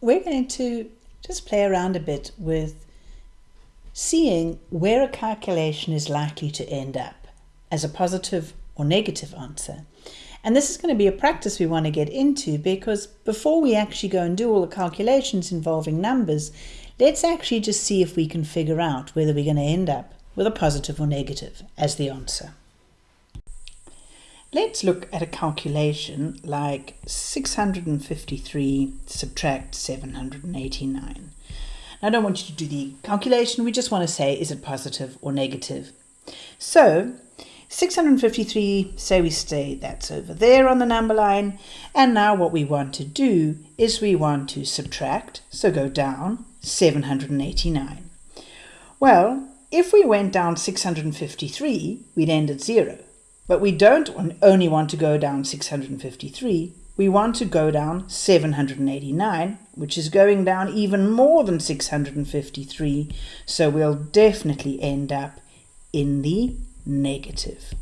we're going to just play around a bit with seeing where a calculation is likely to end up as a positive or negative answer. And this is going to be a practice we want to get into because before we actually go and do all the calculations involving numbers, let's actually just see if we can figure out whether we're going to end up with a positive or negative as the answer. Let's look at a calculation like 653 subtract 789. I don't want you to do the calculation, we just want to say is it positive or negative. So 653, say we stay, that's over there on the number line. And now what we want to do is we want to subtract, so go down 789. Well, if we went down 653, we'd end at zero. But we don't only want to go down 653, we want to go down 789, which is going down even more than 653, so we'll definitely end up in the negative.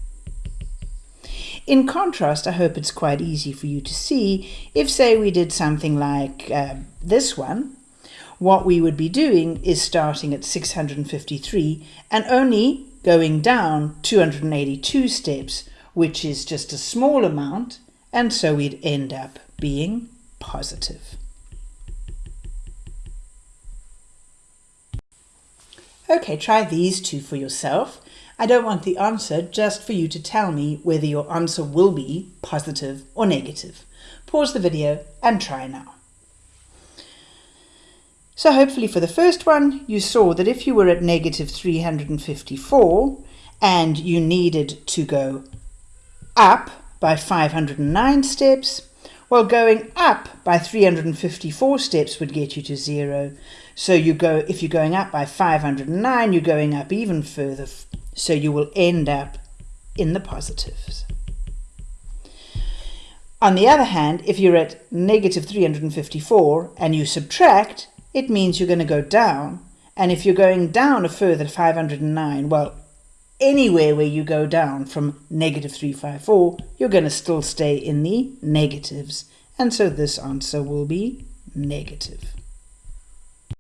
In contrast, I hope it's quite easy for you to see, if say we did something like uh, this one, what we would be doing is starting at 653 and only going down 282 steps, which is just a small amount, and so we'd end up being positive. Okay, try these two for yourself. I don't want the answer, just for you to tell me whether your answer will be positive or negative. Pause the video and try now. So hopefully for the first one, you saw that if you were at negative 354 and you needed to go up by 509 steps, well, going up by 354 steps would get you to zero. So you go, if you're going up by 509, you're going up even further so you will end up in the positives. On the other hand, if you're at negative 354 and you subtract, it means you're going to go down. And if you're going down a further 509, well, anywhere where you go down from negative 354, you're going to still stay in the negatives. And so this answer will be negative.